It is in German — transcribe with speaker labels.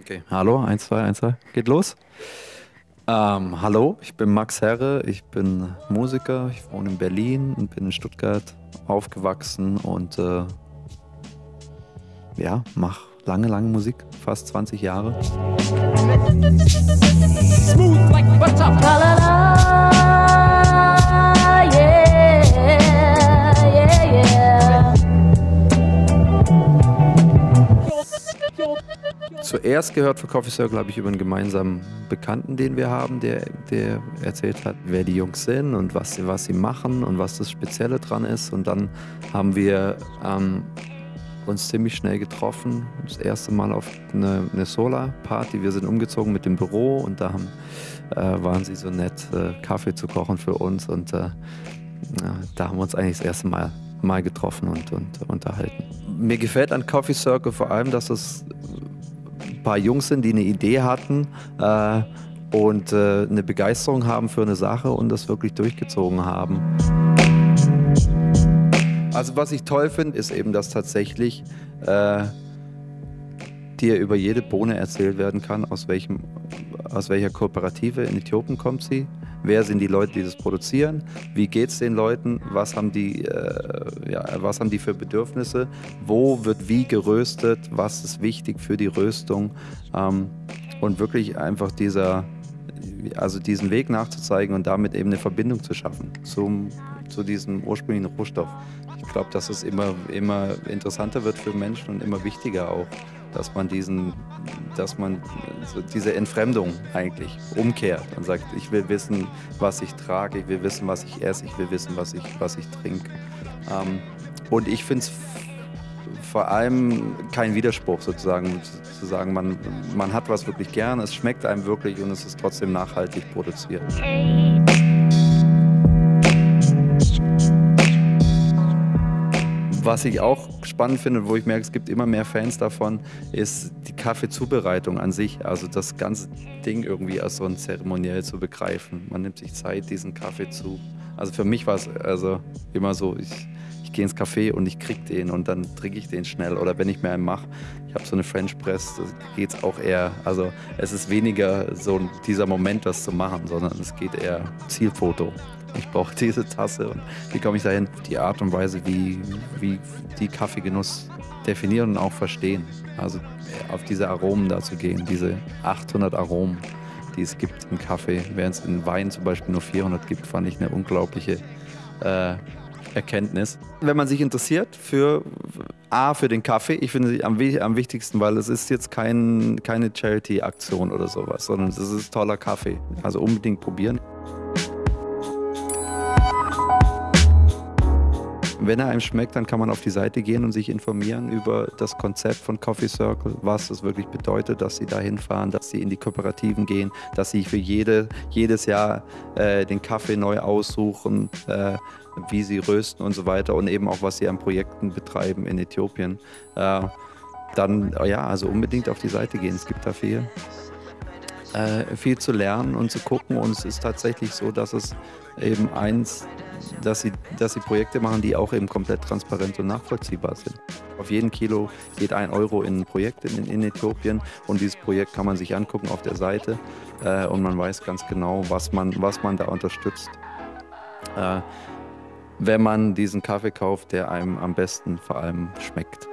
Speaker 1: Okay, hallo, 1, 2, 1, 2, geht los. Ähm, hallo, ich bin Max Herre, ich bin Musiker, ich wohne in Berlin und bin in Stuttgart aufgewachsen und äh, ja, mache lange, lange Musik, fast 20 Jahre. Smooth like butter. Zuerst gehört für Coffee Circle habe ich über einen gemeinsamen Bekannten, den wir haben, der, der erzählt hat, wer die Jungs sind und was sie, was sie machen und was das Spezielle dran ist. Und dann haben wir ähm, uns ziemlich schnell getroffen. Das erste Mal auf eine, eine Solar-Party. Wir sind umgezogen mit dem Büro und da haben, äh, waren sie so nett, äh, Kaffee zu kochen für uns. Und äh, da haben wir uns eigentlich das erste Mal, mal getroffen und, und unterhalten. Mir gefällt an Coffee Circle vor allem, dass es ein paar Jungs sind, die eine Idee hatten äh, und äh, eine Begeisterung haben für eine Sache und das wirklich durchgezogen haben. Also was ich toll finde, ist eben, dass tatsächlich äh, dir über jede Bohne erzählt werden kann, aus, welchem, aus welcher Kooperative in Äthiopien kommt sie, wer sind die Leute, die das produzieren, wie geht es den Leuten, was haben, die, äh, ja, was haben die für Bedürfnisse, wo wird wie geröstet, was ist wichtig für die Röstung? Ähm, und wirklich einfach dieser, also diesen Weg nachzuzeigen und damit eben eine Verbindung zu schaffen zum, zu diesem ursprünglichen Rohstoff ich glaube, dass es immer, immer interessanter wird für Menschen und immer wichtiger auch, dass man diesen, dass man so diese Entfremdung eigentlich umkehrt und sagt, ich will wissen, was ich trage, ich will wissen, was ich esse, ich will wissen, was ich, was ich trinke. Ähm, und ich finde es vor allem kein Widerspruch sozusagen, zu sagen, man, man hat was wirklich gern, es schmeckt einem wirklich und es ist trotzdem nachhaltig produziert. Was ich auch spannend finde, wo ich merke, es gibt immer mehr Fans davon, ist die Kaffeezubereitung an sich. Also das ganze Ding irgendwie als so ein zeremoniell zu begreifen. Man nimmt sich Zeit, diesen Kaffee zu. Also für mich war es also immer so, ich, ich gehe ins Café und ich krieg den und dann trinke ich den schnell. Oder wenn ich mir einen mache, ich habe so eine French Press, da geht es auch eher, also es ist weniger so dieser Moment, das zu machen, sondern es geht eher Zielfoto ich brauche diese Tasse und wie komme ich dahin? Die Art und Weise, wie, wie die Kaffeegenuss definieren und auch verstehen. Also auf diese Aromen da zu gehen, diese 800 Aromen, die es gibt im Kaffee, während es in Wein zum Beispiel nur 400 gibt, fand ich eine unglaubliche äh, Erkenntnis. Wenn man sich interessiert für A, für den Kaffee, ich finde sie am, am wichtigsten, weil es ist jetzt kein, keine Charity-Aktion oder sowas, sondern es ist toller Kaffee. Also unbedingt probieren. Wenn er einem schmeckt, dann kann man auf die Seite gehen und sich informieren über das Konzept von Coffee Circle, was es wirklich bedeutet, dass sie da hinfahren, dass sie in die Kooperativen gehen, dass sie für jede, jedes Jahr äh, den Kaffee neu aussuchen, äh, wie sie rösten und so weiter und eben auch, was sie an Projekten betreiben in Äthiopien. Äh, dann, ja, also unbedingt auf die Seite gehen. Es gibt da viel, äh, viel zu lernen und zu gucken und es ist tatsächlich so, dass es eben eins dass sie, dass sie Projekte machen, die auch eben komplett transparent und nachvollziehbar sind. Auf jeden Kilo geht ein Euro in ein Projekt in, in Äthiopien und dieses Projekt kann man sich angucken auf der Seite äh, und man weiß ganz genau, was man, was man da unterstützt. Äh, wenn man diesen Kaffee kauft, der einem am besten vor allem schmeckt.